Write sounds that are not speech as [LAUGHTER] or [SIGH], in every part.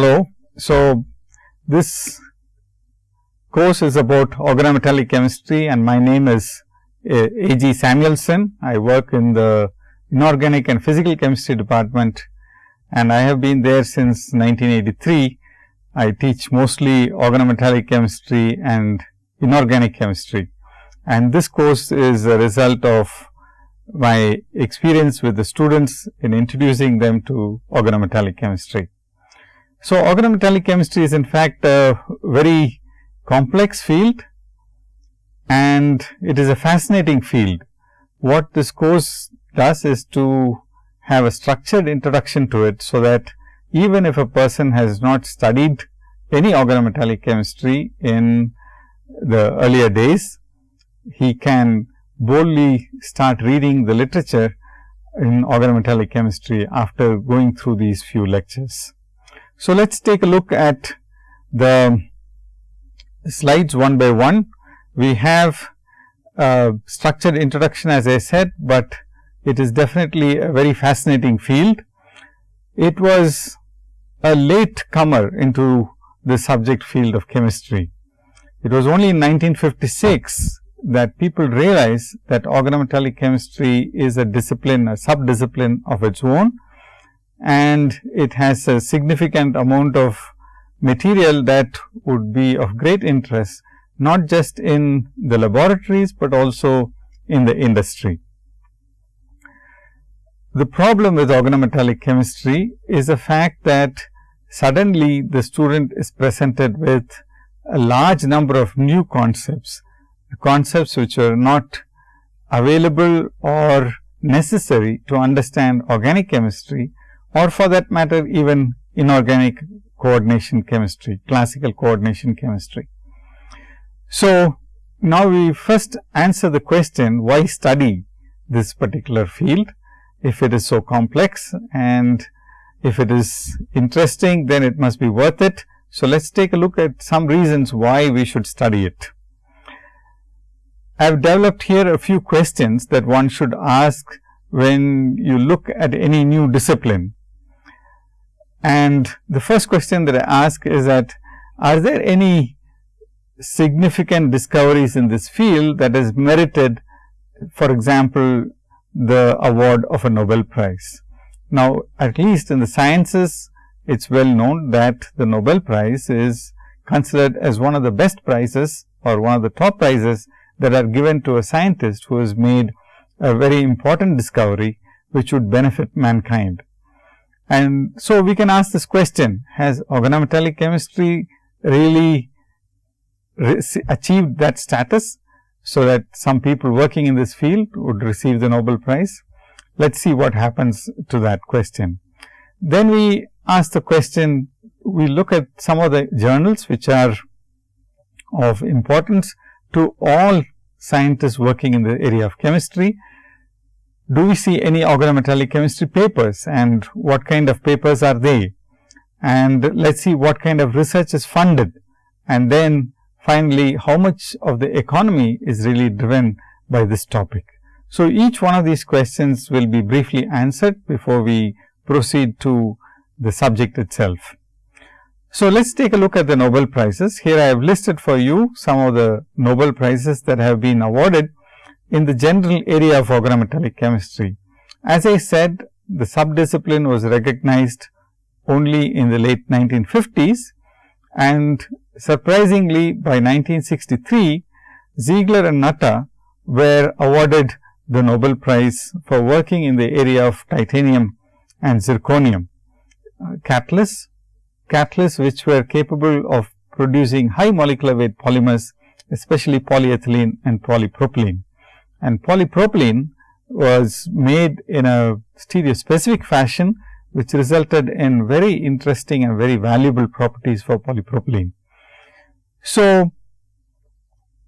Hello. So, this course is about organometallic chemistry and my name is A. G. Samuelson. I work in the inorganic and physical chemistry department and I have been there since 1983. I teach mostly organometallic chemistry and inorganic chemistry. And this course is a result of my experience with the students in introducing them to organometallic chemistry. So, organometallic chemistry is in fact a very complex field and it is a fascinating field. What this course does is to have a structured introduction to it. So, that even if a person has not studied any organometallic chemistry in the earlier days, he can boldly start reading the literature in organometallic chemistry after going through these few lectures. So, let us take a look at the slides one by one. We have a structured introduction as I said, but it is definitely a very fascinating field. It was a late comer into the subject field of chemistry. It was only in 1956 that people realized that organometallic chemistry is a discipline, a sub-discipline of its own and it has a significant amount of material that would be of great interest, not just in the laboratories, but also in the industry. The problem with organometallic chemistry is the fact that suddenly the student is presented with a large number of new concepts, concepts which are not available or necessary to understand organic chemistry or for that matter even inorganic coordination chemistry, classical coordination chemistry. So, now we first answer the question why study this particular field if it is so complex and if it is interesting then it must be worth it. So, let us take a look at some reasons why we should study it. I have developed here a few questions that one should ask when you look at any new discipline. And the first question that I ask is that are there any significant discoveries in this field that has merited for example, the award of a Nobel Prize. Now, at least in the sciences, it is well known that the Nobel Prize is considered as one of the best prizes or one of the top prizes that are given to a scientist who has made a very important discovery, which would benefit mankind. And so, we can ask this question, has organometallic chemistry really achieved that status? So, that some people working in this field would receive the Nobel Prize. Let us see what happens to that question. Then we ask the question, we look at some of the journals which are of importance to all scientists working in the area of chemistry do we see any organometallic chemistry papers and what kind of papers are they? And let us see what kind of research is funded and then finally, how much of the economy is really driven by this topic. So, each one of these questions will be briefly answered before we proceed to the subject itself. So, let us take a look at the Nobel Prizes. Here I have listed for you some of the Nobel Prizes that have been awarded in the general area of organometallic chemistry. As I said, the subdiscipline was recognized only in the late 1950s and surprisingly by 1963, Ziegler and Natta were awarded the Nobel Prize for working in the area of titanium and zirconium uh, catalysts, catalysts which were capable of producing high molecular weight polymers, especially polyethylene and polypropylene and polypropylene was made in a stereospecific fashion, which resulted in very interesting and very valuable properties for polypropylene. So,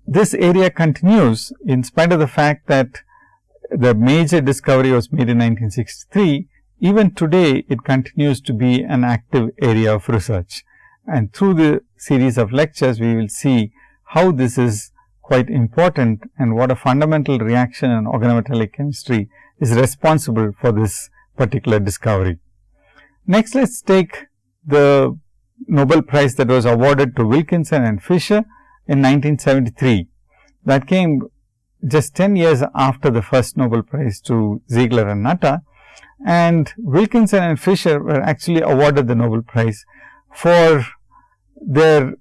this area continues in spite of the fact that the major discovery was made in 1963, even today it continues to be an active area of research. And through the series of lectures, we will see how this is quite important and what a fundamental reaction in organometallic chemistry is responsible for this particular discovery. Next, let us take the Nobel Prize that was awarded to Wilkinson and Fischer in 1973. That came just 10 years after the first Nobel Prize to Ziegler and Natta and Wilkinson and Fischer were actually awarded the Nobel Prize for their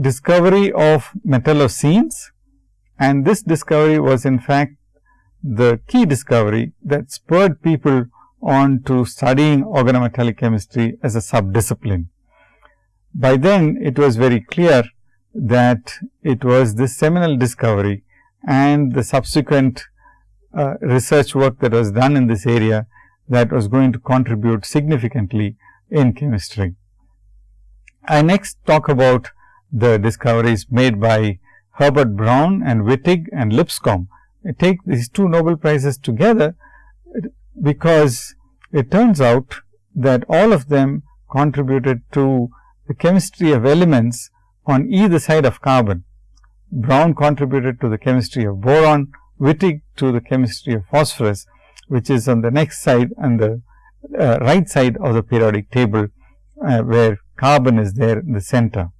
discovery of metallocenes and this discovery was in fact the key discovery that spurred people on to studying organometallic chemistry as a subdiscipline. By then it was very clear that it was this seminal discovery and the subsequent uh, research work that was done in this area that was going to contribute significantly in chemistry. I next talk about the discoveries made by Herbert Brown and Wittig and Lipscomb. I take these two Nobel Prizes together because it turns out that all of them contributed to the chemistry of elements on either side of carbon. Brown contributed to the chemistry of boron, Wittig to the chemistry of phosphorus, which is on the next side and the uh, right side of the periodic table, uh, where carbon is there in the center.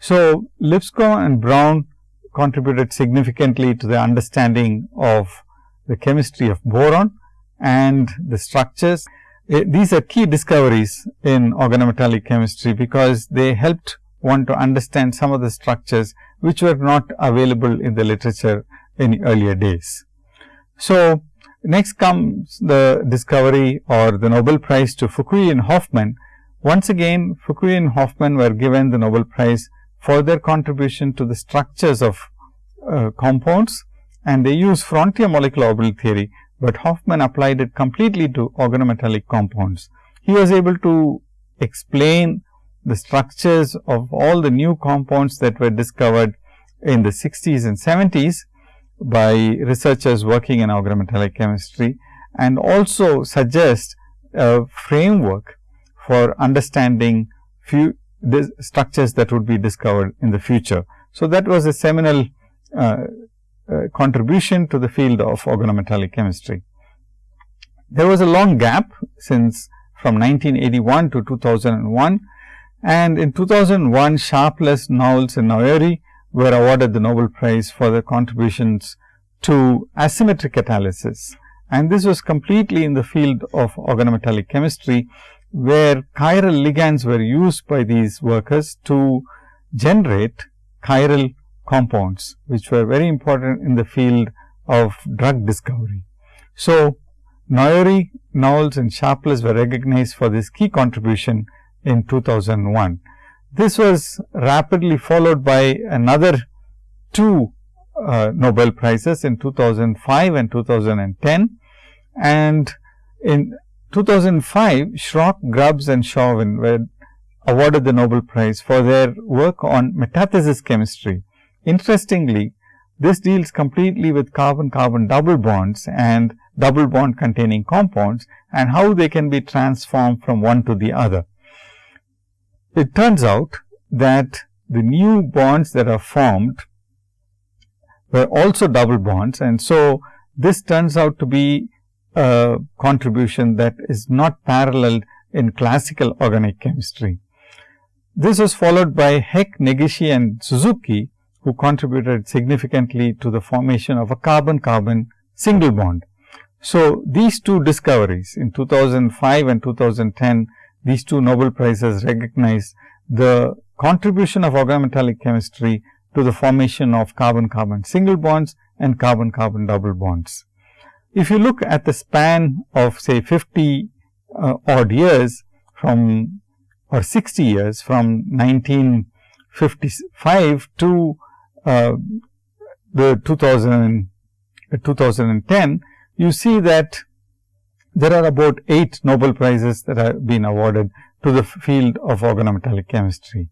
So, Lipscomb and Brown contributed significantly to the understanding of the chemistry of boron and the structures. Uh, these are key discoveries in organometallic chemistry, because they helped one to understand some of the structures which were not available in the literature in earlier days. So, next comes the discovery or the Nobel Prize to Fukui and Hoffmann. Once again Fukui and Hoffmann were given the Nobel Prize for their contribution to the structures of uh, compounds and they use frontier molecular orbital theory, but Hoffmann applied it completely to organometallic compounds. He was able to explain the structures of all the new compounds that were discovered in the 60s and 70s by researchers working in organometallic chemistry and also suggest a framework for understanding few structures that would be discovered in the future. So, that was a seminal uh, uh, contribution to the field of organometallic chemistry. There was a long gap since from 1981 to 2001 and in 2001 Sharpless, Knowles and Noyori were awarded the Nobel Prize for their contributions to asymmetric catalysis. And this was completely in the field of organometallic chemistry, where chiral ligands were used by these workers to generate chiral compounds, which were very important in the field of drug discovery. So, Noyori, Knowles and Sharpless were recognized for this key contribution in 2001. This was rapidly followed by another two uh, Nobel Prizes in 2005 and 2010. And in 2005, Schrock, Grubbs and Chauvin were awarded the Nobel Prize for their work on metathesis chemistry. Interestingly, this deals completely with carbon-carbon double bonds and double bond containing compounds and how they can be transformed from one to the other. It turns out that the new bonds that are formed were also double bonds and so this turns out to be a contribution that is not paralleled in classical organic chemistry. This was followed by Heck, Negishi and Suzuki who contributed significantly to the formation of a carbon-carbon single bond. So, these two discoveries in 2005 and 2010 these two Nobel Prizes recognize the contribution of organometallic chemistry to the formation of carbon-carbon single bonds and carbon-carbon double bonds. If you look at the span of say 50 uh, odd years from or 60 years from 1955 to uh, the 2000, uh, 2010, you see that there are about 8 Nobel Prizes that have been awarded to the field of organometallic chemistry.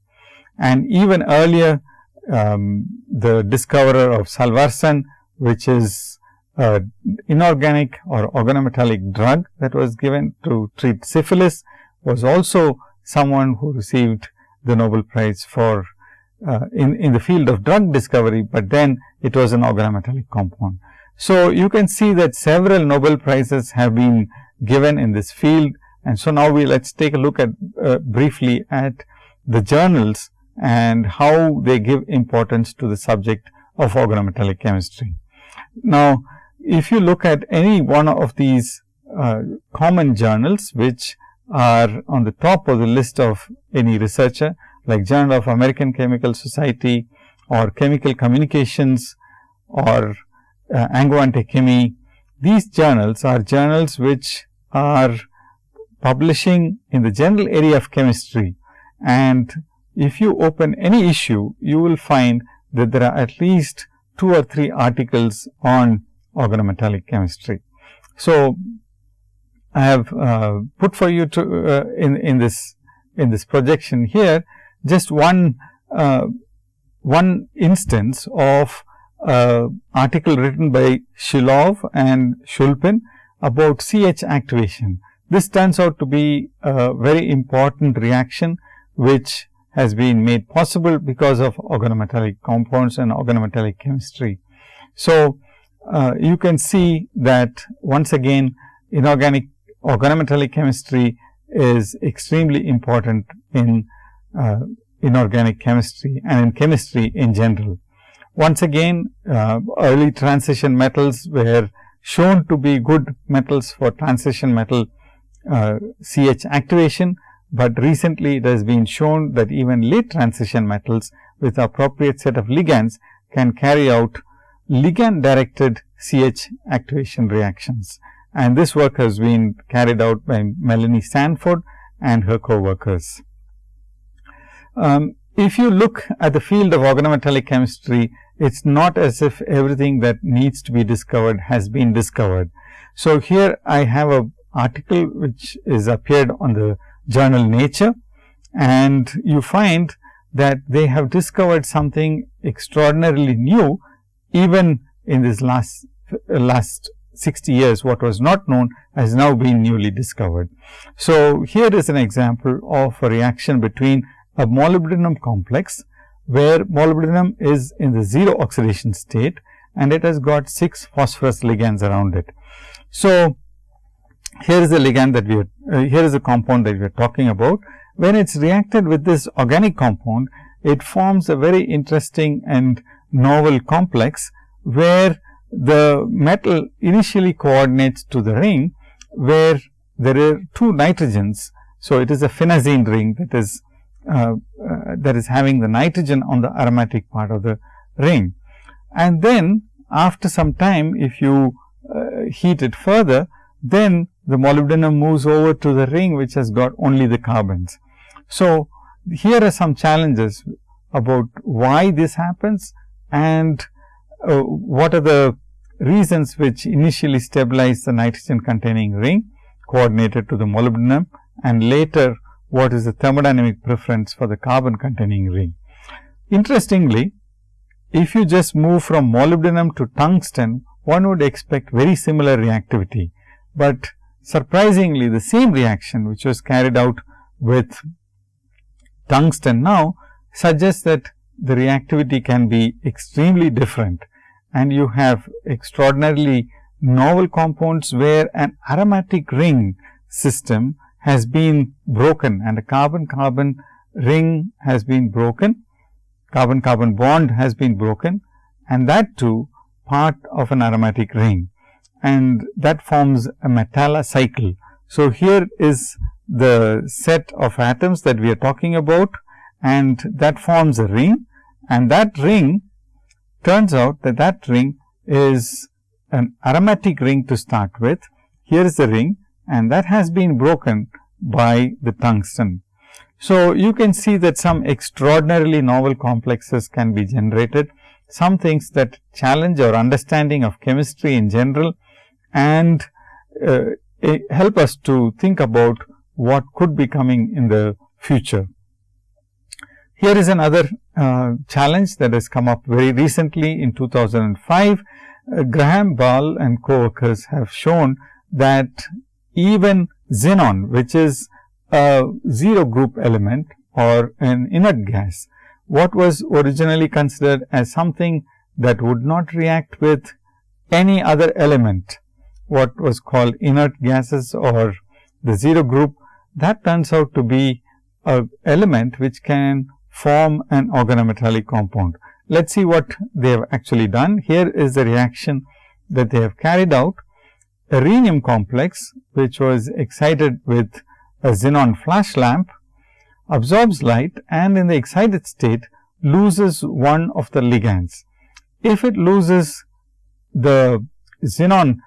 And even earlier, um, the discoverer of Salvarsan, which is uh, inorganic or organometallic drug that was given to treat syphilis, was also someone who received the Nobel Prize for uh, in, in the field of drug discovery, but then it was an organometallic compound. So, you can see that several Nobel Prizes have been given in this field and so now we let us take a look at uh, briefly at the journals and how they give importance to the subject of organometallic chemistry. Now, if you look at any one of these uh, common journals which are on the top of the list of any researcher like Journal of American Chemical Society or Chemical Communications or uh, Angewandte Chemie. These journals are journals which are publishing in the general area of chemistry and if you open any issue, you will find that there are at least two or three articles on organometallic chemistry. So, I have uh, put for you to uh, in in this in this projection here just one uh, one instance of uh, article written by Shilov and Shulpin about CH activation. This turns out to be a very important reaction which has been made possible because of organometallic compounds and organometallic chemistry. So, uh, you can see that once again inorganic organometallic chemistry is extremely important in uh, inorganic chemistry and in chemistry in general. Once again, uh, early transition metals were shown to be good metals for transition metal uh, CH activation, but recently it has been shown that even late transition metals with appropriate set of ligands can carry out ligand directed CH activation reactions. And this work has been carried out by Melanie Sanford and her co-workers. Um, if you look at the field of organometallic chemistry, it's not as if everything that needs to be discovered has been discovered. So, here I have a article which is appeared on the journal Nature and you find that they have discovered something extraordinarily new even in this last last 60 years what was not known has now been newly discovered. So, here is an example of a reaction between a molybdenum complex where molybdenum is in the 0 oxidation state and it has got 6 phosphorus ligands around it. So, here is the ligand that we are, uh, here is the compound that we are talking about. When it is reacted with this organic compound, it forms a very interesting and novel complex, where the metal initially coordinates to the ring, where there are two nitrogens. So, it is a phenazine ring that is uh, uh, that is having the nitrogen on the aromatic part of the ring. And then after some time, if you uh, heat it further, then the molybdenum moves over to the ring which has got only the carbons. So, here are some challenges about why this happens and uh, what are the reasons which initially stabilize the nitrogen containing ring coordinated to the molybdenum and later what is the thermodynamic preference for the carbon containing ring. Interestingly, if you just move from molybdenum to tungsten, one would expect very similar reactivity, but surprisingly the same reaction which was carried out with tungsten now suggests that the reactivity can be extremely different. And you have extraordinarily novel compounds where an aromatic ring system has been broken and a carbon carbon ring has been broken, carbon carbon bond has been broken and that too part of an aromatic ring. And that forms a metalla cycle. So, here is the set of atoms that we are talking about and that forms a ring and that ring turns out that that ring is an aromatic ring to start with. Here is the ring and that has been broken by the tungsten. So, you can see that some extraordinarily novel complexes can be generated, some things that challenge our understanding of chemistry in general and uh, help us to think about what could be coming in the future. Here is another uh, challenge that has come up very recently in 2005. Uh, Graham Ball and co-workers have shown that even xenon, which is a zero group element or an inert gas, what was originally considered as something that would not react with any other element what was called inert gases or the zero group that turns out to be a element which can form an organometallic compound. Let us see what they have actually done. Here is the reaction that they have carried out. A rhenium complex, which was excited with a xenon flash lamp, absorbs light and in the excited state loses one of the ligands. If it loses the xenon,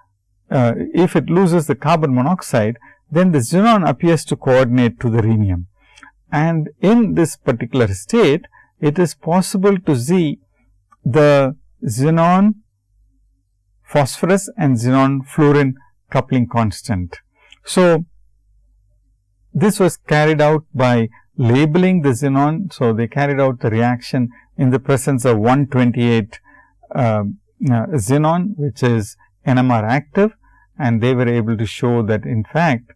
uh, if it loses the carbon monoxide, then the xenon appears to coordinate to the rhenium. And in this particular state, it is possible to see the xenon phosphorus and xenon fluorine coupling constant. So, this was carried out by labeling the xenon. So, they carried out the reaction in the presence of 128 uh, uh, xenon, which is NMR active and they were able to show that in fact,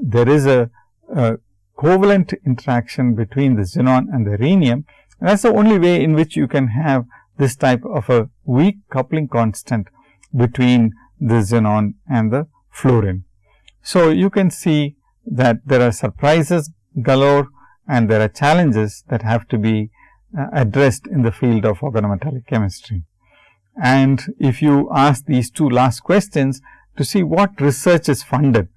there is a, a covalent interaction between the xenon and the rhenium. That is the only way in which you can have this type of a weak coupling constant between the xenon and the fluorine. So, you can see that there are surprises galore and there are challenges that have to be uh, addressed in the field of organometallic chemistry. And if you ask these two last questions to see what research is funded,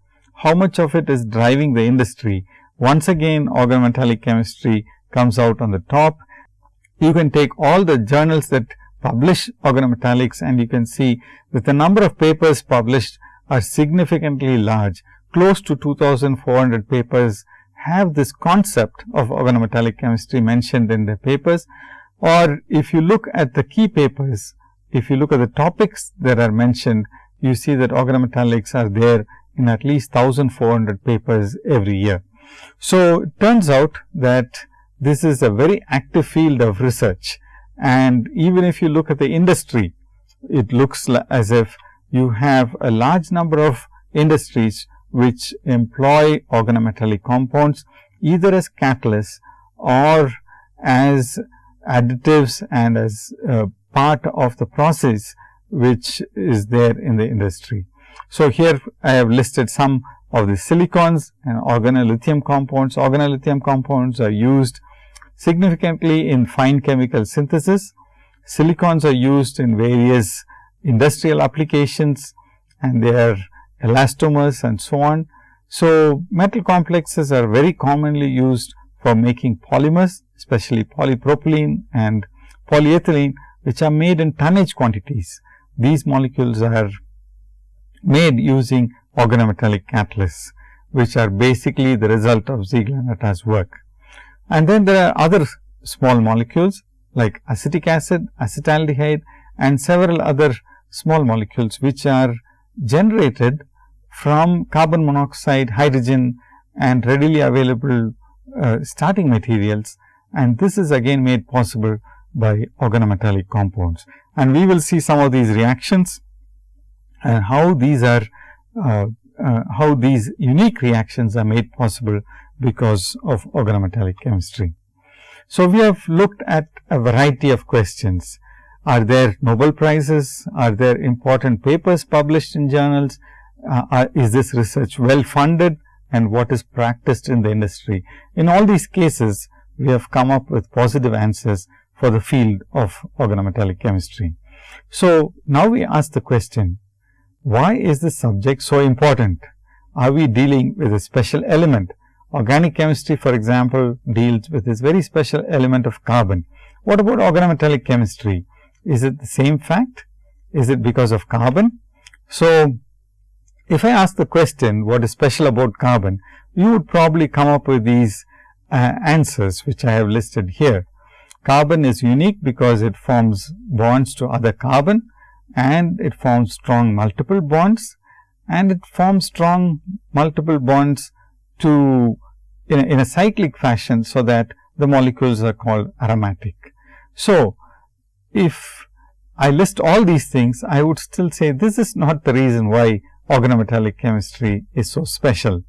how much of it is driving the industry, once again organometallic chemistry comes out on the top. You can take all the journals that publish organometallics and you can see that the number of papers published are significantly large. Close to 2400 papers have this concept of organometallic chemistry mentioned in their papers. Or if you look at the key papers, if you look at the topics that are mentioned, you see that organometallics are there in at least 1400 papers every year. So, it turns out that this is a very active field of research and even if you look at the industry, it looks as if you have a large number of industries which employ organometallic compounds either as catalysts or as additives and as uh, part of the process which is there in the industry. So, here I have listed some of the silicons and organolithium compounds. Organolithium compounds are used significantly in fine chemical synthesis. Silicons are used in various industrial applications and they are elastomers and so on. So, metal complexes are very commonly used for making polymers, especially polypropylene and polyethylene, which are made in tonnage quantities. These molecules are made using organometallic catalysts, which are basically the result of Ziegler-Natta's work. And then there are other small molecules like acetic acid, acetaldehyde and several other small molecules, which are generated from carbon monoxide, hydrogen and readily available uh, starting materials and this is again made possible by organometallic compounds. And we will see some of these reactions and how these are how these unique reactions are made possible because of organometallic chemistry. So, we have looked at a variety of questions. Are there Nobel prizes? Are there important papers published in journals? Uh, are, is this research well funded and what is practiced in the industry? In all these cases, we have come up with positive answers for the field of organometallic chemistry. So, now we ask the question, why is this subject so important? Are we dealing with a special element? Organic chemistry, for example, deals with this very special element of carbon. What about organometallic chemistry? Is it the same fact? Is it because of carbon? So, if I ask the question, what is special about carbon, you would probably come up with these uh, answers, which I have listed here. Carbon is unique because it forms bonds to other carbon and it forms strong multiple bonds and it forms strong multiple bonds to in a, in a cyclic fashion. So, that the molecules are called aromatic. So, if I list all these things, I would still say this is not the reason why organometallic chemistry is so special.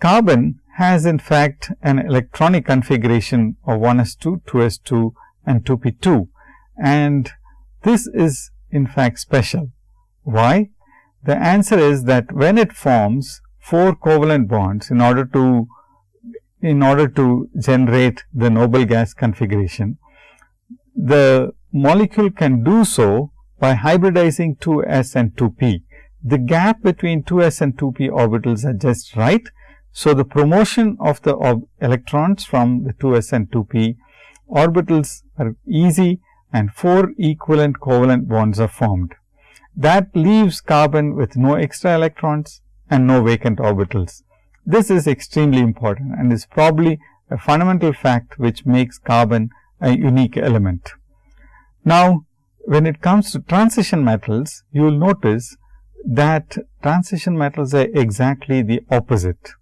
Carbon has in fact an electronic configuration of 1s2, 2s2 and 2p2 and this is in fact special. Why? The answer is that when it forms 4 covalent bonds in order to in order to generate the noble gas configuration. The molecule can do so by hybridizing 2s and 2p. The gap between 2s and 2p orbitals are just right. So, the promotion of the electrons from the 2s and 2p orbitals are easy and 4 equivalent covalent bonds are formed. That leaves carbon with no extra electrons and no vacant orbitals. This is extremely important and is probably a fundamental fact which makes carbon a unique element. Now, when it comes to transition metals, you will notice that transition metals are exactly the opposite.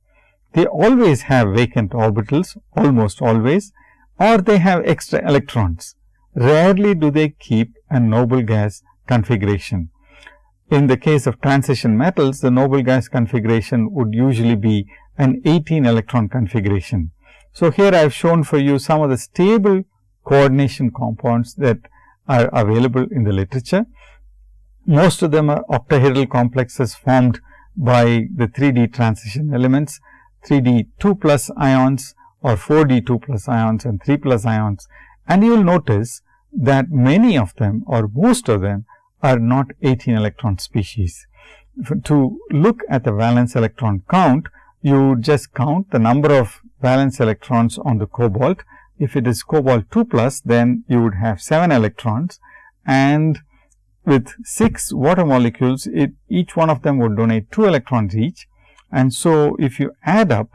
They always have vacant orbitals, almost always, or they have extra electrons. Rarely do they keep a noble gas configuration. In the case of transition metals, the noble gas configuration would usually be an 18 electron configuration. So, here I have shown for you some of the stable coordination compounds that are available in the literature. Most of them are octahedral complexes formed by the 3D transition elements, 3D 2 plus ions or 4D 2 plus ions and 3 plus ions. And you will notice that many of them or most of them are not 18 electron species. To look at the valence electron count, you just count the number of valence electrons on the cobalt. If it is cobalt 2 plus, then you would have 7 electrons and with 6 water molecules, it, each one of them would donate 2 electrons each. And so, if you add up,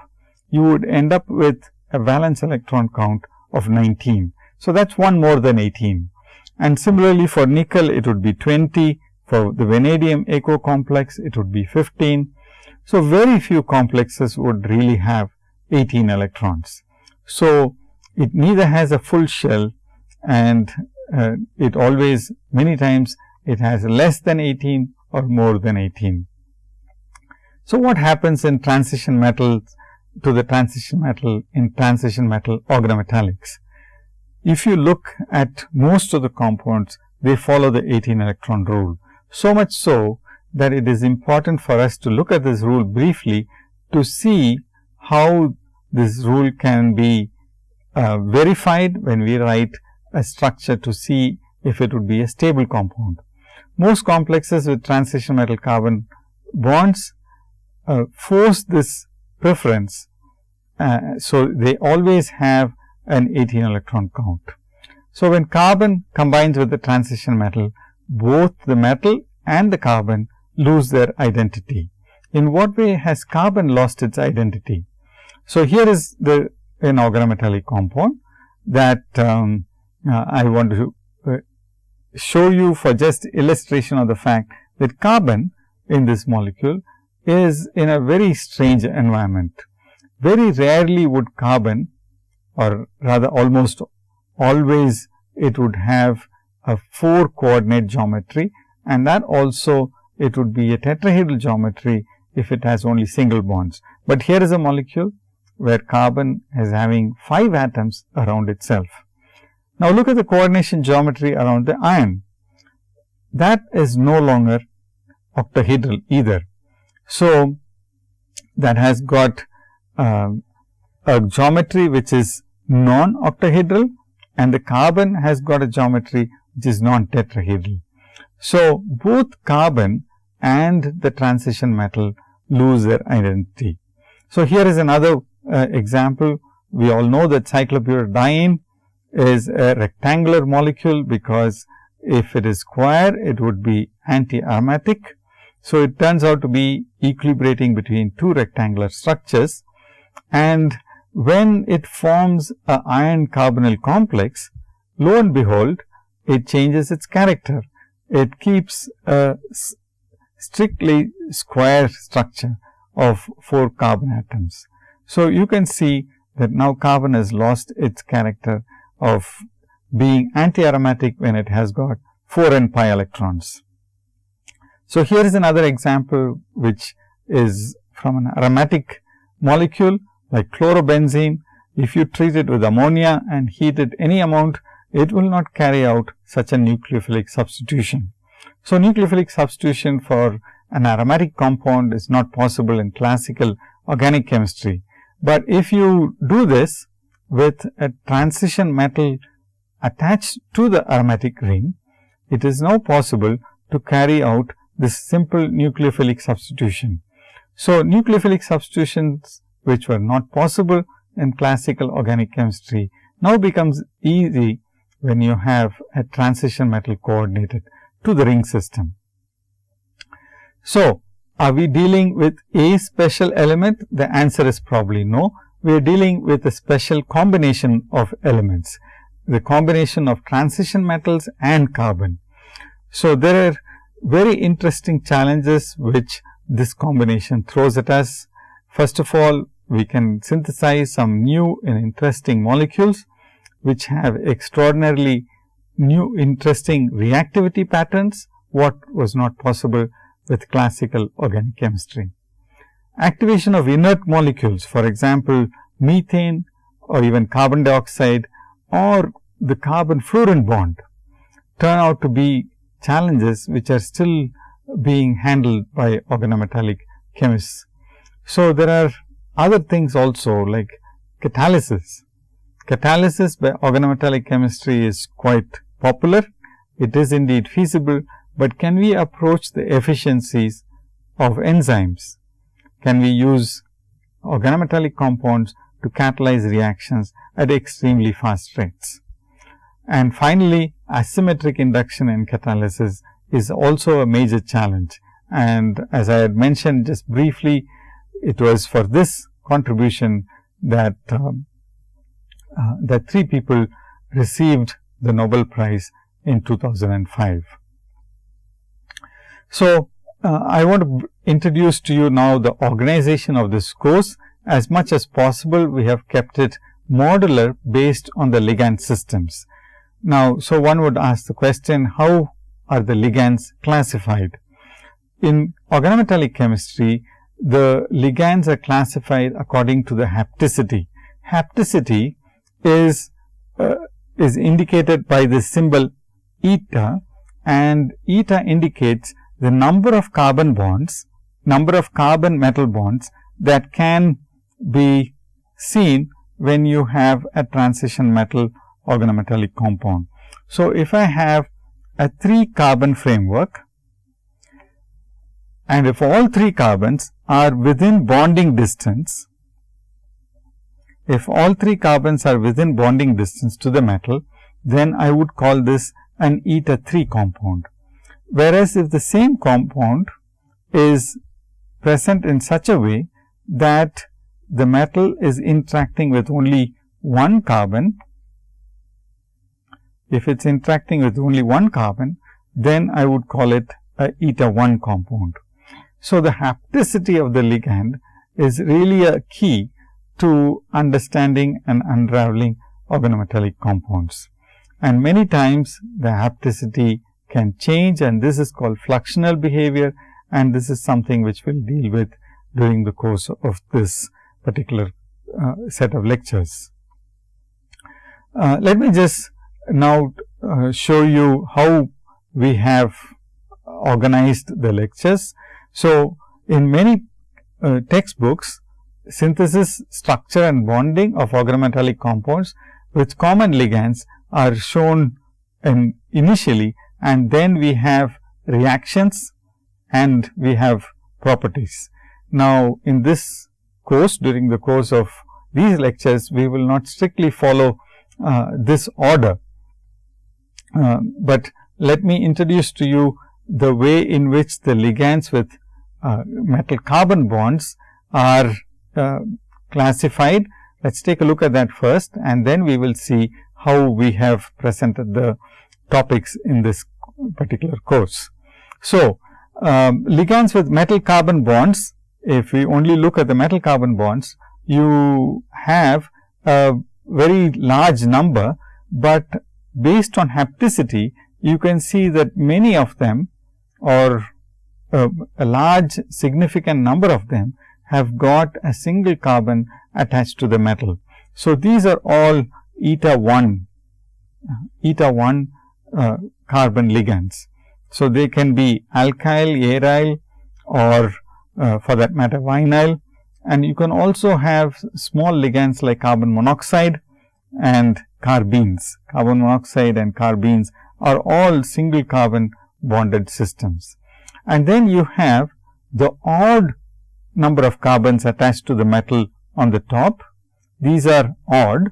you would end up with a valence electron count of 19. So, that is one more than 18 and similarly for nickel it would be 20 for the vanadium aquo complex it would be 15. So, very few complexes would really have 18 electrons. So, it neither has a full shell and uh, it always many times it has less than 18 or more than 18. So, what happens in transition metals to the transition metal in transition metal organometallics? If you look at most of the compounds, they follow the 18 electron rule. So much so that it is important for us to look at this rule briefly to see how this rule can be uh, verified when we write a structure to see if it would be a stable compound. Most complexes with transition metal carbon bonds uh, force this preference. Uh, so, they always have an 18 electron count. So, when carbon combines with the transition metal, both the metal and the carbon lose their identity. In what way has carbon lost its identity? So, here is the an organometallic compound that um, uh, I want to uh, show you for just illustration of the fact that carbon in this molecule is in a very strange environment. Very rarely would carbon or rather almost always it would have a 4 coordinate geometry and that also it would be a tetrahedral geometry if it has only single bonds. But here is a molecule where carbon is having 5 atoms around itself. Now, look at the coordination geometry around the iron. That is no longer octahedral either. So, that has got uh, a geometry which is non-octahedral and the carbon has got a geometry which is non-tetrahedral. So, both carbon and the transition metal lose their identity. So, here is another uh, example. We all know that cyclobutadiene is a rectangular molecule because if it is square, it would be anti-aromatic. So, it turns out to be equilibrating between two rectangular structures and when it forms a iron carbonyl complex, lo and behold, it changes its character. It keeps a strictly square structure of 4 carbon atoms. So, you can see that now carbon has lost its character of being anti-aromatic when it has got 4 n pi electrons. So, here is another example which is from an aromatic molecule like chlorobenzene, if you treat it with ammonia and heat it any amount, it will not carry out such a nucleophilic substitution. So, nucleophilic substitution for an aromatic compound is not possible in classical organic chemistry. But if you do this with a transition metal attached to the aromatic ring, it is now possible to carry out this simple nucleophilic substitution. So, nucleophilic substitutions which were not possible in classical organic chemistry now becomes easy when you have a transition metal coordinated to the ring system. So, are we dealing with a special element? The answer is probably no. We are dealing with a special combination of elements, the combination of transition metals and carbon. So, there are very interesting challenges which this combination throws at us. First of all, we can synthesize some new and interesting molecules which have extraordinarily new interesting reactivity patterns, what was not possible with classical organic chemistry. Activation of inert molecules, for example, methane or even carbon dioxide or the carbon fluorine bond turn out to be challenges which are still being handled by organometallic chemists. So, there are other things also like catalysis. Catalysis by organometallic chemistry is quite popular. It is indeed feasible, but can we approach the efficiencies of enzymes? Can we use organometallic compounds to catalyze reactions at extremely fast rates? And finally, asymmetric induction in catalysis is also a major challenge. And as I had mentioned just briefly, it was for this contribution that um, uh, that three people received the Nobel Prize in 2005. So, uh, I want to introduce to you now the organization of this course. As much as possible, we have kept it modular based on the ligand systems. Now, so one would ask the question, how are the ligands classified? In organometallic chemistry, the ligands are classified according to the hapticity. Hapticity is uh, is indicated by the symbol eta and eta indicates the number of carbon bonds, number of carbon metal bonds that can be seen when you have a transition metal organometallic compound. So, if I have a 3 carbon framework and if all 3 carbons are within bonding distance, if all 3 carbons are within bonding distance to the metal, then I would call this an eta 3 compound. Whereas, if the same compound is present in such a way that the metal is interacting with only one carbon if it is interacting with only one carbon, then I would call it a eta 1 compound. So, the hapticity of the ligand is really a key to understanding and unraveling organometallic compounds. And many times the hapticity can change and this is called fluxional behavior and this is something which we will deal with during the course of this particular uh, set of lectures. Uh, let me just now uh, show you how we have organized the lectures. So, in many uh, textbooks synthesis, structure and bonding of organometallic compounds with common ligands are shown in initially and then we have reactions and we have properties. Now, in this course during the course of these lectures we will not strictly follow uh, this order, uh, but let me introduce to you the way in which the ligands with uh, metal carbon bonds are uh, classified. Let us take a look at that first and then we will see how we have presented the topics in this particular course. So, um, ligands with metal carbon bonds, if we only look at the metal carbon bonds, you have a very large number, but based on hapticity, you can see that many of them or uh, a large significant number of them have got a single carbon attached to the metal. So, these are all eta 1, eta 1 uh, carbon ligands. So, they can be alkyl, aryl or uh, for that matter vinyl and you can also have small ligands like carbon monoxide and carbenes. Carbon monoxide and carbenes are all single carbon bonded systems. And then you have the odd number of carbons attached to the metal on the top. These are odd.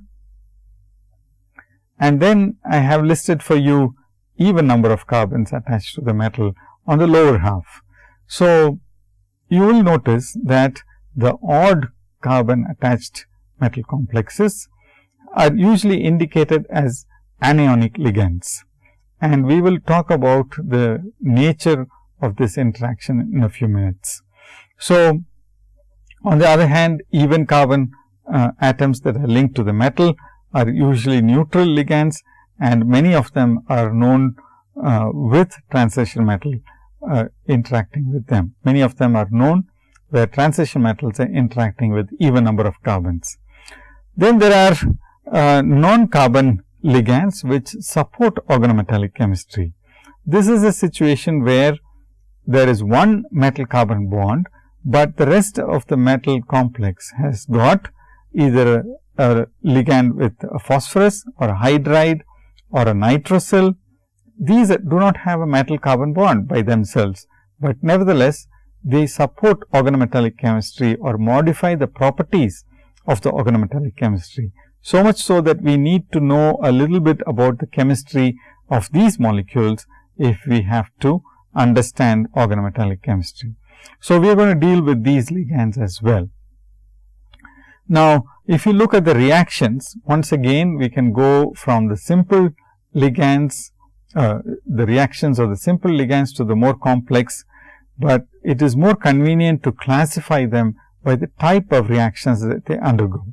And then I have listed for you even number of carbons attached to the metal on the lower half. So, you will notice that the odd carbon attached metal complexes are usually indicated as anionic ligands. And we will talk about the nature of this interaction in a few minutes. So, on the other hand, even carbon uh, atoms that are linked to the metal are usually neutral ligands and many of them are known uh, with transition metal uh, interacting with them. Many of them are known where transition metals are interacting with even number of carbons. Then there are uh, non-carbon ligands which support organometallic chemistry. This is a situation where there is one metal carbon bond, but the rest of the metal complex has got either a, ligand with a phosphorus or a hydride or a nitrosyl. These do not have a metal carbon bond by themselves, but nevertheless they support organometallic chemistry or modify the properties of the organometallic chemistry. So much so that we need to know a little bit about the chemistry of these molecules if we have to understand organometallic chemistry. So, we are going to deal with these ligands as well. Now, if you look at the reactions, once again we can go from the simple ligands, uh, the reactions of the simple ligands to the more complex, but it is more convenient to classify them by the type of reactions that they undergo.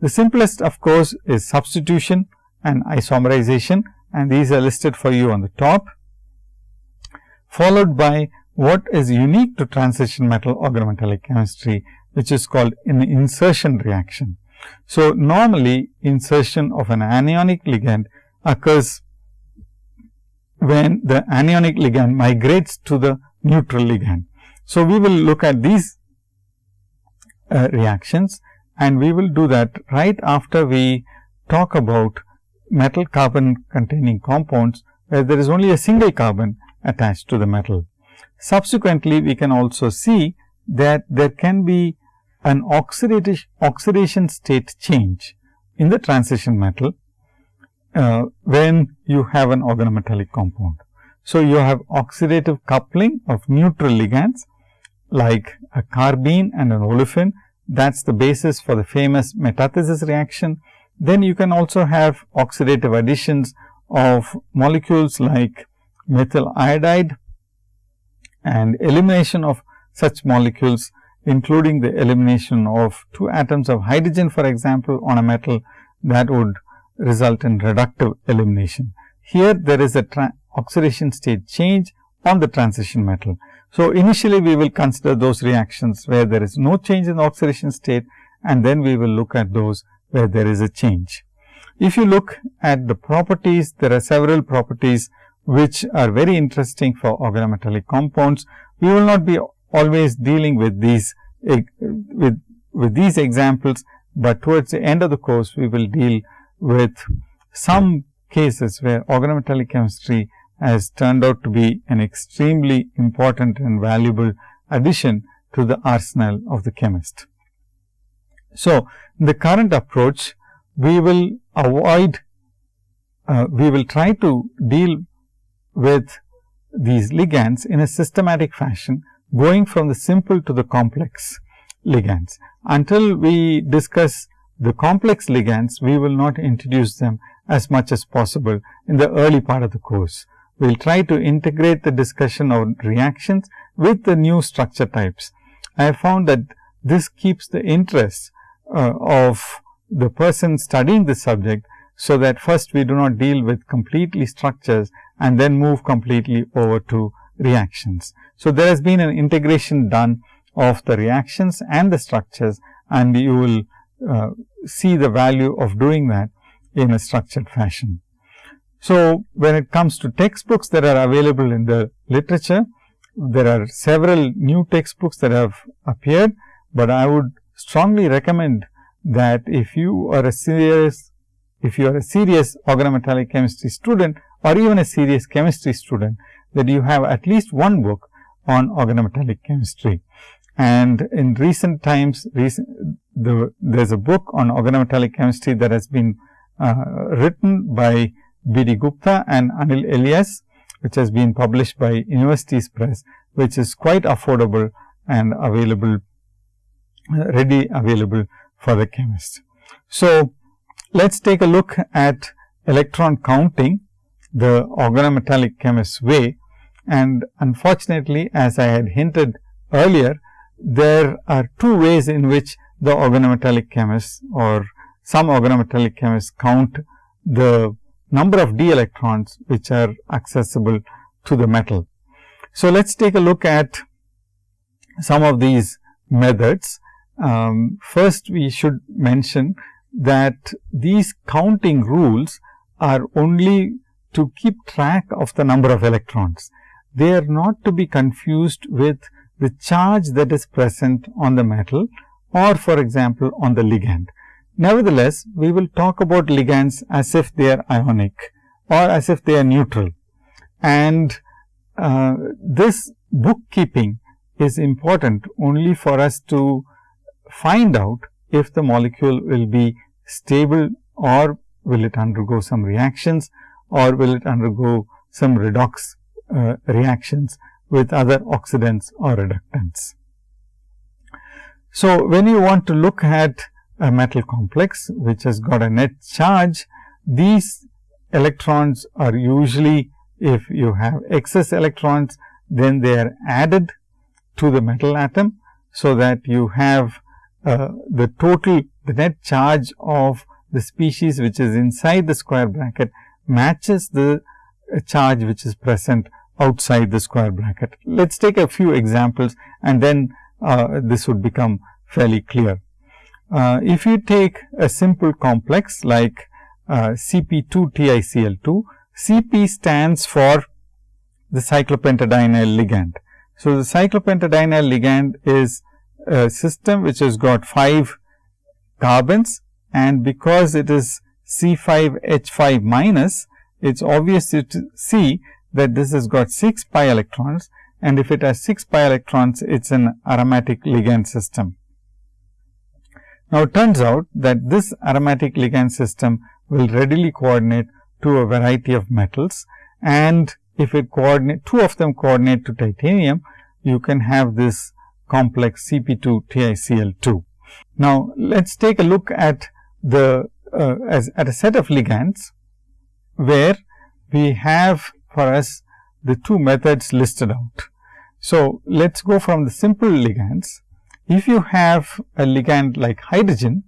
The simplest of course, is substitution and isomerization and these are listed for you on the top, followed by what is unique to transition metal organometallic chemistry, which is called an insertion reaction. So, normally insertion of an anionic ligand occurs when the anionic ligand migrates to the neutral ligand. So, we will look at these uh, reactions and we will do that right after we talk about metal carbon containing compounds where there is only a single carbon attached to the metal. Subsequently, we can also see that there can be an oxidation state change in the transition metal uh, when you have an organometallic compound. So, you have oxidative coupling of neutral ligands like a carbene and an olefin that is the basis for the famous metathesis reaction. Then you can also have oxidative additions of molecules like methyl iodide and elimination of such molecules including the elimination of two atoms of hydrogen for example, on a metal that would result in reductive elimination. Here there is a oxidation state change on the transition metal. So, initially we will consider those reactions where there is no change in the oxidation state and then we will look at those where there is a change. If you look at the properties, there are several properties which are very interesting for organometallic compounds. We will not be always dealing with these with, with these examples, but towards the end of the course we will deal with some cases where organometallic chemistry has turned out to be an extremely important and valuable addition to the arsenal of the chemist. So, in the current approach, we will avoid, uh, we will try to deal with these ligands in a systematic fashion, going from the simple to the complex ligands. Until we discuss the complex ligands, we will not introduce them as much as possible in the early part of the course we will try to integrate the discussion of reactions with the new structure types. I have found that this keeps the interest uh, of the person studying the subject. So, that first we do not deal with completely structures and then move completely over to reactions. So, there has been an integration done of the reactions and the structures and you will uh, see the value of doing that in a structured fashion. So, when it comes to textbooks that are available in the literature, there are several new textbooks that have appeared, but I would strongly recommend that if you are a serious, if you are a serious organometallic chemistry student or even a serious chemistry student, that you have at least one book on organometallic chemistry. And in recent times, recent, the, there is a book on organometallic chemistry that has been uh, written by B. D. Gupta and Anil Elias, which has been published by Universities Press, which is quite affordable and available, ready available for the chemist. So, let us take a look at electron counting the organometallic chemist's way and unfortunately, as I had hinted earlier, there are two ways in which the organometallic chemists or some organometallic chemists count the number of d electrons which are accessible to the metal. So, let us take a look at some of these methods. Um, first, we should mention that these counting rules are only to keep track of the number of electrons. They are not to be confused with the charge that is present on the metal or for example, on the ligand. Nevertheless, we will talk about ligands as if they are ionic or as if they are neutral. And uh, this bookkeeping is important only for us to find out if the molecule will be stable or will it undergo some reactions or will it undergo some redox uh, reactions with other oxidants or reductants. So, when you want to look at a metal complex which has got a net charge, these electrons are usually if you have excess electrons, then they are added to the metal atom. So, that you have uh, the total the net charge of the species which is inside the square bracket matches the charge which is present outside the square bracket. Let us take a few examples and then uh, this would become fairly clear. Uh, if you take a simple complex like uh, CP2TiCl2, Cp stands for the cyclopentadienyl ligand. So, the cyclopentadienyl ligand is a system which has got 5 carbons and because it is C5H5 minus, it is obvious to see that this has got 6 pi electrons and if it has 6 pi electrons, it is an aromatic ligand system. Now, it turns out that this aromatic ligand system will readily coordinate to a variety of metals and if it coordinate two of them coordinate to titanium, you can have this complex Cp2 TiCl2. Now, let us take a look at the uh, as at a set of ligands where we have for us the two methods listed out. So, let us go from the simple ligands. If you have a ligand like hydrogen,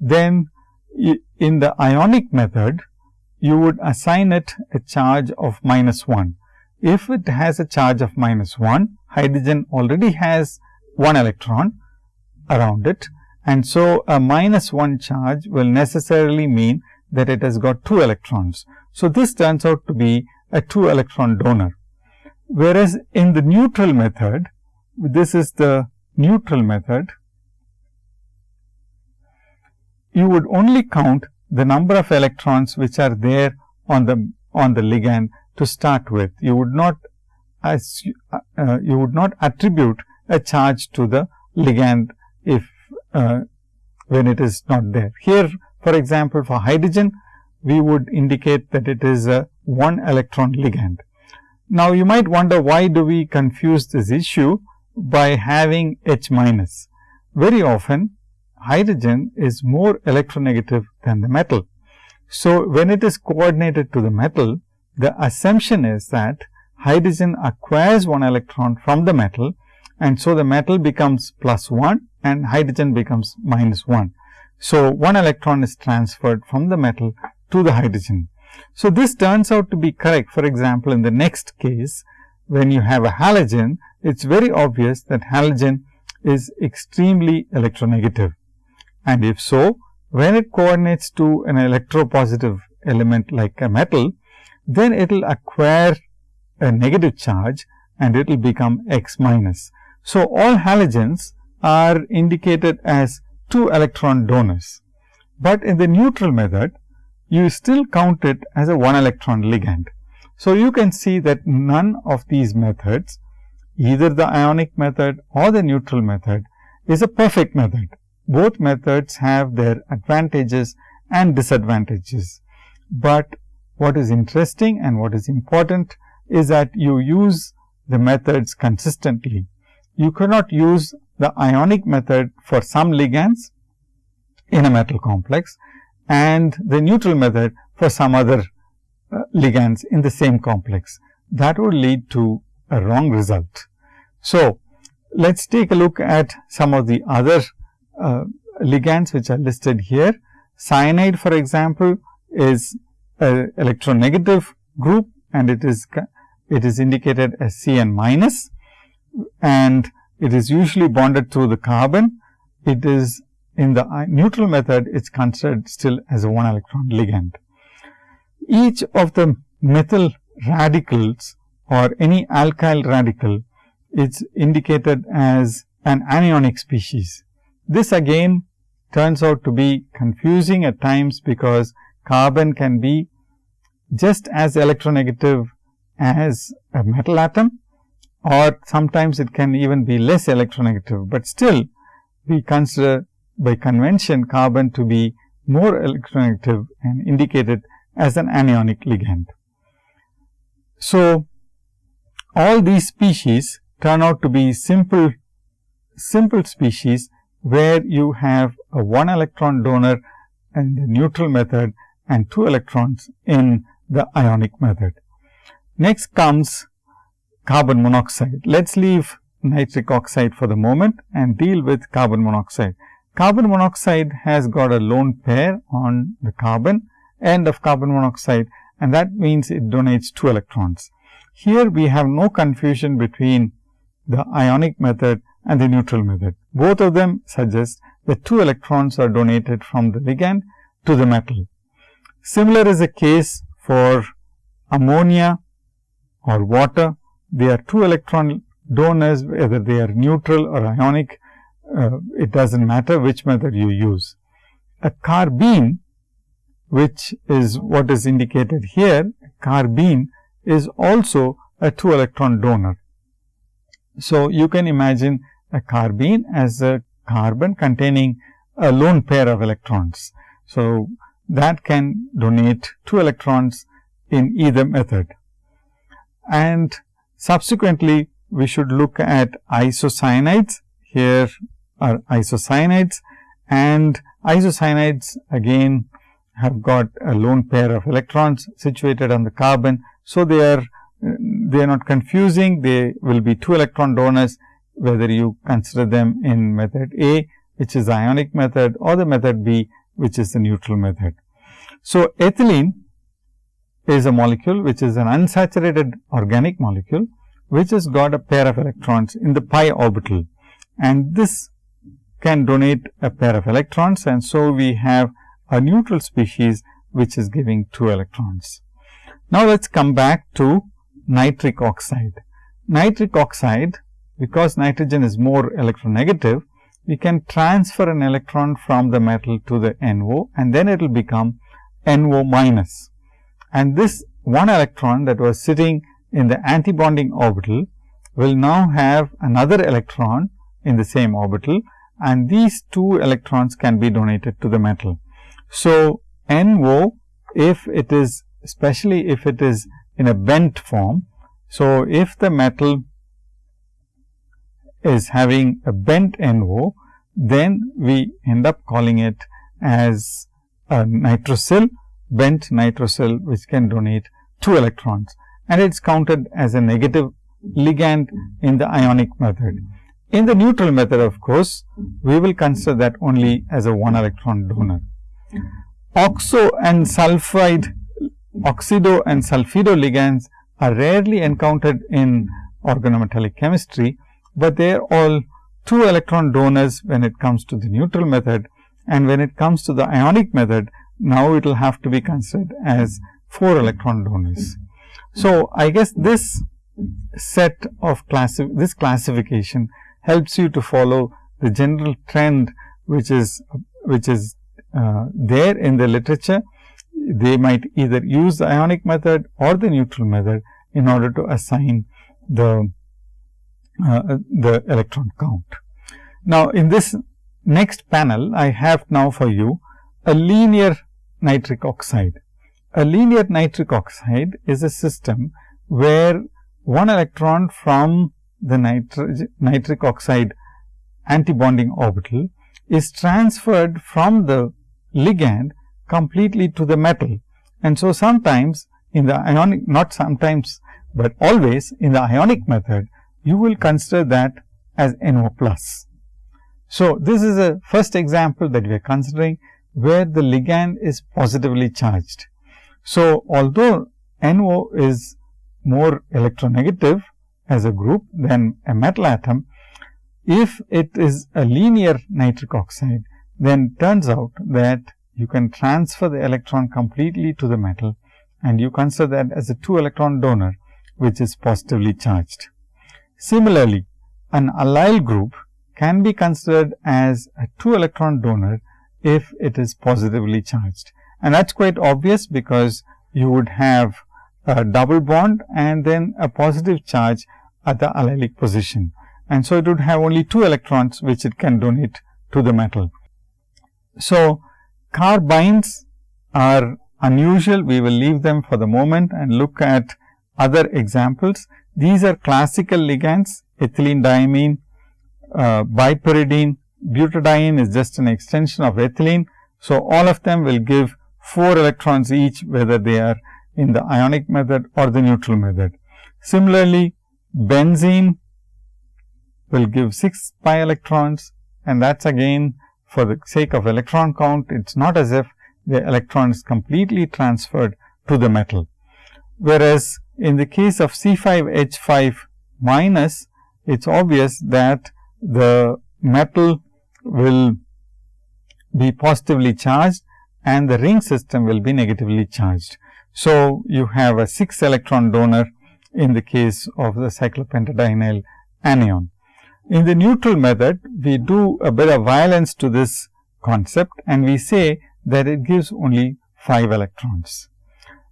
then in the ionic method, you would assign it a charge of minus 1. If it has a charge of minus 1, hydrogen already has 1 electron around it and so a minus 1 charge will necessarily mean that it has got 2 electrons. So, this turns out to be a 2 electron donor. Whereas, in the neutral method, this is the neutral method, you would only count the number of electrons which are there on the on the ligand to start with. You would not as uh, you would not attribute a charge to the ligand uh, when it is not there. Here for example, for hydrogen we would indicate that it is a 1 electron ligand. Now, you might wonder why do we confuse this issue by having H minus. Very often hydrogen is more electronegative than the metal. So, when it is coordinated to the metal, the assumption is that hydrogen acquires one electron from the metal and so the metal becomes plus 1 and hydrogen becomes minus 1. So, one electron is transferred from the metal to the hydrogen. So, this turns out to be correct. For example, in the next case, when you have a halogen, it is very obvious that halogen is extremely electronegative. And if so, when it coordinates to an electropositive element like a metal, then it will acquire a negative charge and it will become X minus. So, all halogens are indicated as 2 electron donors, but in the neutral method you still count it as a 1 electron ligand. So, you can see that none of these methods either the ionic method or the neutral method is a perfect method. Both methods have their advantages and disadvantages, but what is interesting and what is important is that you use the methods consistently. You cannot use the ionic method for some ligands in a metal complex and the neutral method for some other uh, ligands in the same complex. That would lead to a wrong result. So, let us take a look at some of the other uh, ligands which are listed here. Cyanide for example, is a electronegative group and it is it is indicated as Cn minus and it is usually bonded through the carbon. It is in the neutral method, it is considered still as a 1 electron ligand. Each of the methyl radicals or any alkyl radical is indicated as an anionic species. This again turns out to be confusing at times because carbon can be just as electronegative as a metal atom or sometimes it can even be less electronegative, but still we consider by convention carbon to be more electronegative and indicated as an anionic ligand. So, all these species turn out to be simple simple species where you have a 1 electron donor in the neutral method and 2 electrons in the ionic method. Next comes carbon monoxide. Let us leave nitric oxide for the moment and deal with carbon monoxide. Carbon monoxide has got a lone pair on the carbon end of carbon monoxide and that means it donates 2 electrons. Here we have no confusion between the ionic method and the neutral method. Both of them suggest that 2 electrons are donated from the ligand to the metal. Similar is the case for ammonia or water. They are 2 electron donors whether they are neutral or ionic. Uh, it does not matter which method you use. A carbene which is what is indicated here, carbene is also a 2 electron donor. So, you can imagine a carbene as a carbon containing a lone pair of electrons. So, that can donate 2 electrons in either method. And subsequently, we should look at isocyanides. Here are isocyanides and isocyanides again have got a lone pair of electrons situated on the carbon. So, they are they are not confusing they will be 2 electron donors whether you consider them in method A which is ionic method or the method B which is the neutral method. So, ethylene is a molecule which is an unsaturated organic molecule which has got a pair of electrons in the pi orbital and this can donate a pair of electrons and so we have a neutral species which is giving 2 electrons. Now, let us come back to nitric oxide. Nitric oxide because nitrogen is more electronegative, we can transfer an electron from the metal to the NO and then it will become NO minus. And this one electron that was sitting in the antibonding orbital will now have another electron in the same orbital and these two electrons can be donated to the metal. So, NO if it is especially if it is in a bent form. So, if the metal is having a bent NO, then we end up calling it as a nitrosyl, bent nitrosyl which can donate 2 electrons and it is counted as a negative ligand in the ionic method. In the neutral method of course, we will consider that only as a 1 electron donor. Oxo and sulfide oxido and sulfido ligands are rarely encountered in organometallic chemistry, but they are all 2 electron donors when it comes to the neutral method and when it comes to the ionic method, now it will have to be considered as 4 electron donors. So, I guess this set of classi this classification helps you to follow the general trend which is which is uh, there in the literature. They might either use the ionic method or the neutral method in order to assign the uh, the electron count. Now, in this next panel, I have now for you a linear nitric oxide. A linear nitric oxide is a system where one electron from the nitric oxide antibonding orbital is transferred from the ligand completely to the metal. And so, sometimes in the ionic not sometimes, but always in the ionic method you will consider that as NO plus. So, this is a first example that we are considering where the ligand is positively charged. So, although NO is more electronegative as a group than a metal atom, if it is a linear nitric oxide, then turns out that you can transfer the electron completely to the metal and you consider that as a 2 electron donor which is positively charged. Similarly, an allyl group can be considered as a 2 electron donor if it is positively charged. And that is quite obvious because you would have a double bond and then a positive charge at the allylic position. And so, it would have only 2 electrons which it can donate to the metal. So, carbynes are unusual, we will leave them for the moment and look at other examples. These are classical ligands ethylene diamine, uh, bipyridine, butadiene is just an extension of ethylene. So, all of them will give 4 electrons each whether they are in the ionic method or the neutral method. Similarly, benzene will give 6 pi electrons and that is again for the sake of electron count, it is not as if the electron is completely transferred to the metal. Whereas, in the case of C5H5 minus, it is obvious that the metal will be positively charged and the ring system will be negatively charged. So, you have a 6 electron donor in the case of the cyclopentadienyl anion. In the neutral method, we do a bit of violence to this concept and we say that it gives only 5 electrons.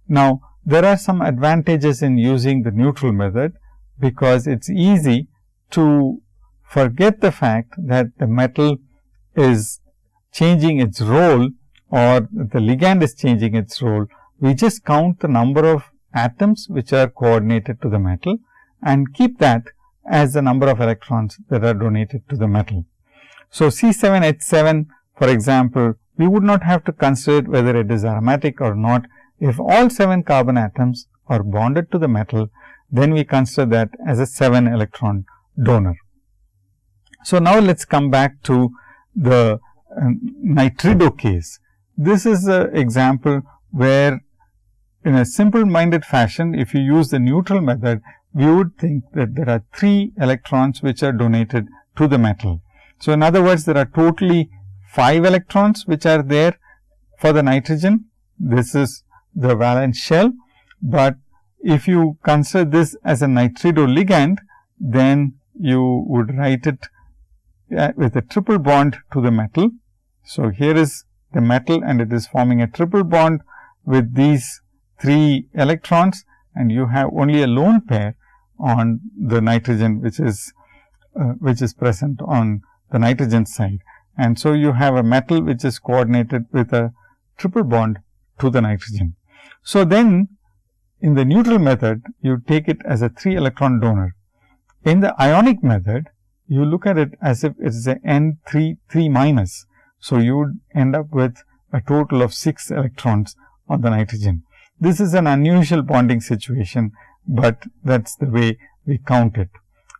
Now, there are some advantages in using the neutral method, because it is easy to forget the fact that the metal is changing its role or the ligand is changing its role. We just count the number of atoms which are coordinated to the metal and keep that as the number of electrons that are donated to the metal. So, C7H7 for example, we would not have to consider whether it is aromatic or not. If all 7 carbon atoms are bonded to the metal, then we consider that as a 7 electron donor. So, now let us come back to the uh, nitrido case. This is an example where in a simple minded fashion, if you use the neutral method, we would think that there are 3 electrons which are donated to the metal. So, in other words, there are totally 5 electrons which are there for the nitrogen. This is the valence shell, but if you consider this as a nitrido ligand, then you would write it with a triple bond to the metal. So, here is the metal and it is forming a triple bond with these 3 electrons and you have only a lone pair on the nitrogen which is uh, which is present on the nitrogen side. And so, you have a metal which is coordinated with a triple bond to the nitrogen. So, then in the neutral method, you take it as a 3 electron donor. In the ionic method, you look at it as if it is a N 3 3 minus. So, you would end up with a total of 6 electrons on the nitrogen. This is an unusual bonding situation, but that is the way we count it.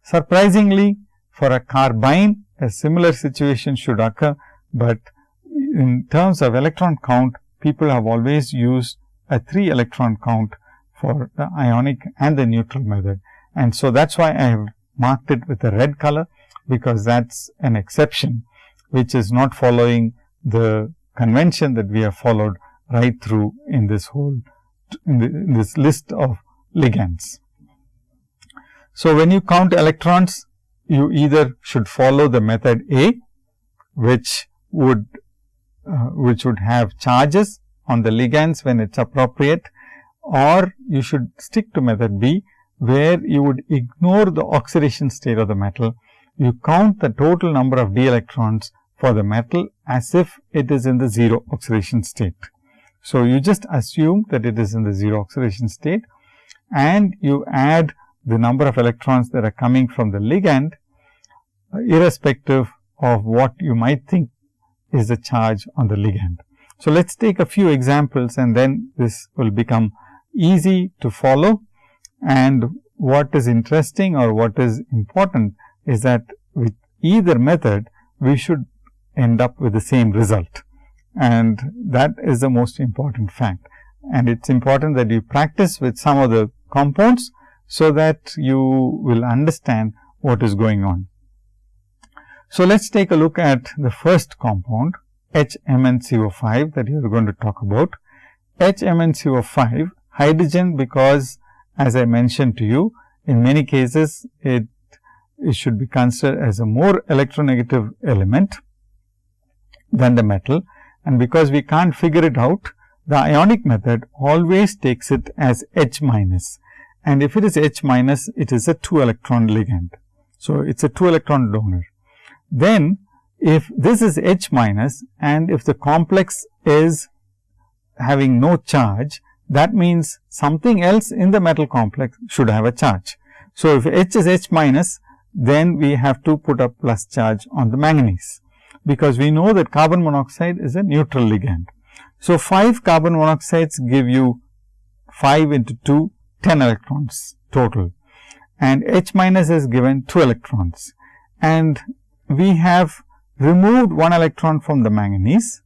Surprisingly, for a carbyne, a similar situation should occur, but in terms of electron count, people have always used a 3 electron count for the ionic and the neutral method. And so, that is why I have marked it with a red color because that is an exception which is not following the convention that we have followed right through in this whole in, the, in this list of ligands. So, when you count electrons you either should follow the method A which would uh, which would have charges on the ligands when it is appropriate or you should stick to method B, where you would ignore the oxidation state of the metal. You count the total number of d electrons for the metal as if it is in the 0 oxidation state. So, you just assume that it is in the 0 oxidation state and you add the number of electrons that are coming from the ligand uh, irrespective of what you might think is the charge on the ligand. So, let us take a few examples and then this will become easy to follow and what is interesting or what is important is that with either method we should end up with the same result and that is the most important fact. And it is important that you practice with some of the compounds, so that you will understand what is going on. So, let us take a look at the first compound HMnCO5 that you are going to talk about. HMnCO5 hydrogen because as I mentioned to you in many cases it, it should be considered as a more electronegative element than the metal and because we can't figure it out the ionic method always takes it as H minus. and if it is H minus it is a 2 electron ligand. So, it is a 2 electron donor. Then if this is H minus and if the complex is having no charge that means something else in the metal complex should have a charge. So, if H is H minus then we have to put a plus charge on the manganese because we know that carbon monoxide is a neutral ligand. So, 5 carbon monoxides give you 5 into 2 10 electrons total and H minus is given 2 electrons and we have removed 1 electron from the manganese.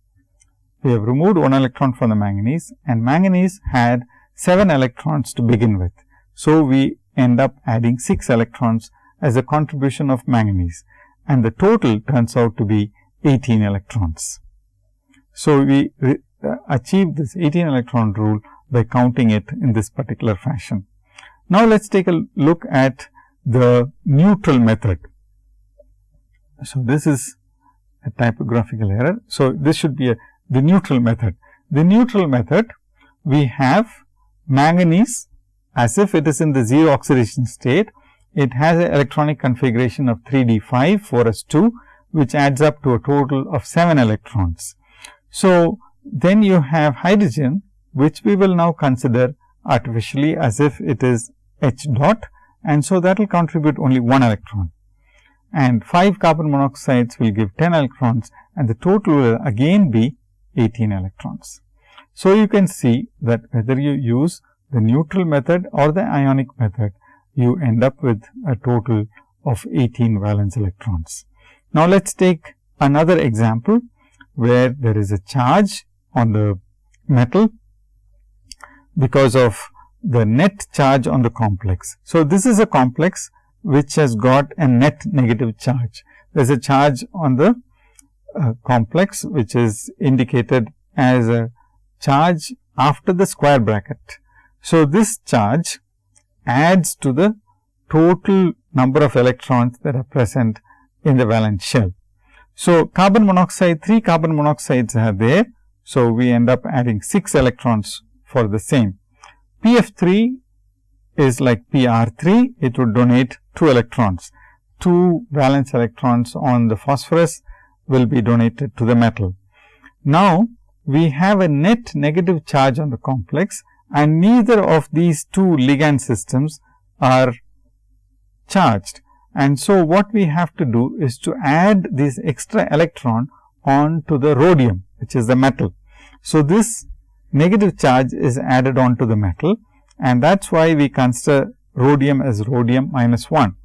We have removed 1 electron from the manganese and manganese had 7 electrons to begin with. So, we end up adding 6 electrons as a contribution of manganese and the total turns out to be 18 electrons. So, we uh, achieve this 18 electron rule by counting it in this particular fashion. Now, let us take a look at the neutral method. So, this is a typographical error. So, this should be a, the neutral method. The neutral method we have manganese as if it is in the 0 oxidation state. It has an electronic configuration of 3 d 5 4 s 2 which adds up to a total of 7 electrons. So, then you have hydrogen which we will now consider artificially as if it is H dot and so that will contribute only 1 electron and 5 carbon monoxides will give 10 electrons and the total will again be 18 electrons. So, you can see that whether you use the neutral method or the ionic method, you end up with a total of 18 valence electrons. Now, let us take another example where there is a charge on the metal because of the net charge on the complex. So, this is a complex which has got a net negative charge. There is a charge on the uh, complex which is indicated as a charge after the square bracket. So, this charge adds to the total number of electrons that are present in the valence shell. So, carbon monoxide 3 carbon monoxides are there. So, we end up adding 6 electrons for the same. PF 3 is like PR 3, it would donate 2 electrons. 2 valence electrons on the phosphorus will be donated to the metal. Now, we have a net negative charge on the complex and neither of these two ligand systems are charged. And so, what we have to do is to add this extra electron on to the rhodium, which is the metal. So, this negative charge is added on to the metal and that is why we consider rhodium as rhodium minus 1.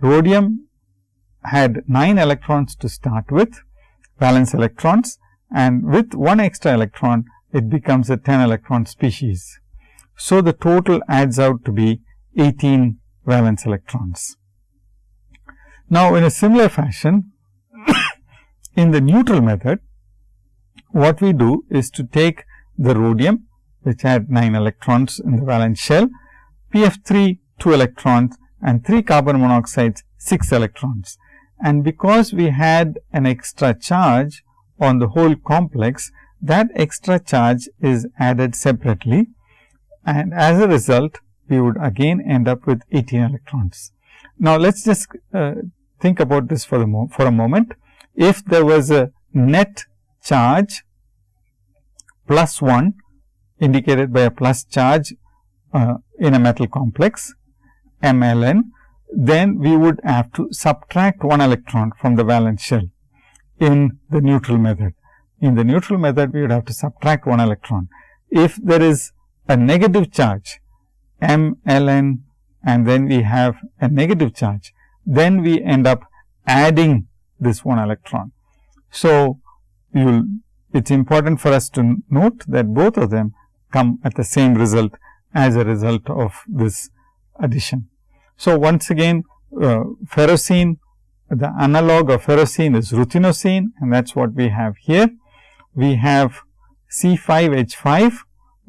Rhodium had 9 electrons to start with, valence electrons and with one extra electron, it becomes a 10 electron species. So, the total adds out to be 18 valence electrons. Now, in a similar fashion, [COUGHS] in the neutral method, what we do is to take the rhodium which had 9 electrons in the valence shell, PF3 2 electrons and 3 carbon monoxides 6 electrons. And because we had an extra charge on the whole complex, that extra charge is added separately and as a result we would again end up with 18 electrons. Now, let us just uh, think about this for, for a moment. If there was a net charge plus 1 indicated by a plus charge uh, in a metal complex MLN, then we would have to subtract 1 electron from the valence shell in the neutral method. In the neutral method, we would have to subtract 1 electron. If there is a negative charge M L n and then we have a negative charge, then we end up adding this 1 electron. So, you it is important for us to note that both of them come at the same result as a result of this addition. So, once again uh, ferrocene the analog of ferrocene is ruthenocene and that is what we have here. We have C5H5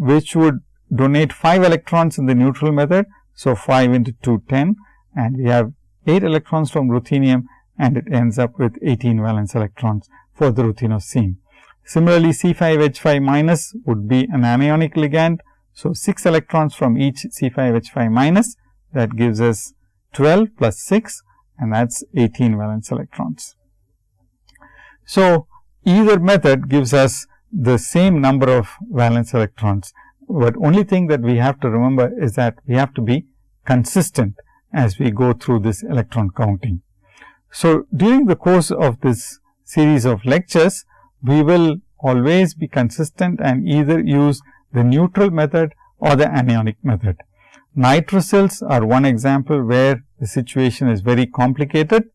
which would donate 5 electrons in the neutral method. So, 5 into 2 10 and we have 8 electrons from ruthenium and it ends up with 18 valence electrons for the ruthenocene. Similarly, C5H5 minus would be an anionic ligand. So, 6 electrons from each C5H5 minus that gives us 12 plus 6 and that is 18 valence electrons. So, either method gives us the same number of valence electrons, but only thing that we have to remember is that we have to be consistent as we go through this electron counting. So, during the course of this series of lectures, we will always be consistent and either use the neutral method or the anionic method. Nitrosyls are one example where the situation is very complicated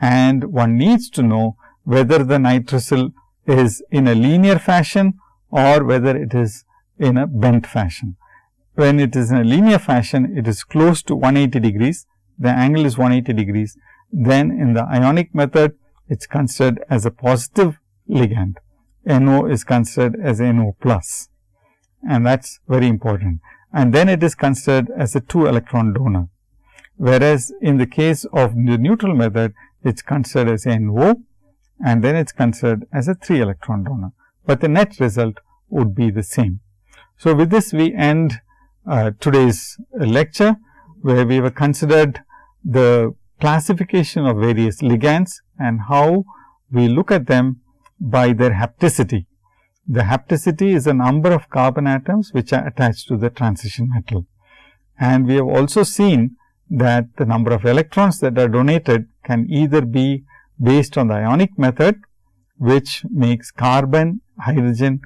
and one needs to know whether the nitrosyl is in a linear fashion or whether it is in a bent fashion. When it is in a linear fashion, it is close to 180 degrees, the angle is 180 degrees. Then in the ionic method, it is considered as a positive ligand. NO is considered as NO plus and that is very important and then it is considered as a 2 electron donor. Whereas, in the case of the neutral method, it is considered as NO and then it is considered as a 3 electron donor, but the net result would be the same. So, with this we end uh, today's lecture, where we have considered the classification of various ligands and how we look at them by their hapticity. The hapticity is a number of carbon atoms which are attached to the transition metal. And we have also seen that the number of electrons that are donated can either be based on the ionic method, which makes carbon, hydrogen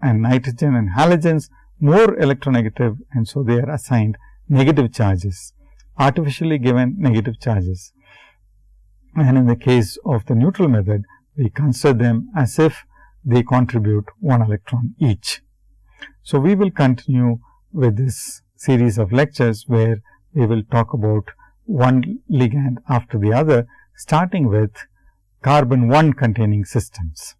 and nitrogen and halogens more electronegative and so they are assigned negative charges, artificially given negative charges. And in the case of the neutral method, we consider them as if they contribute one electron each. So, we will continue with this series of lectures, where we will talk about one ligand after the other, starting with carbon 1 containing systems.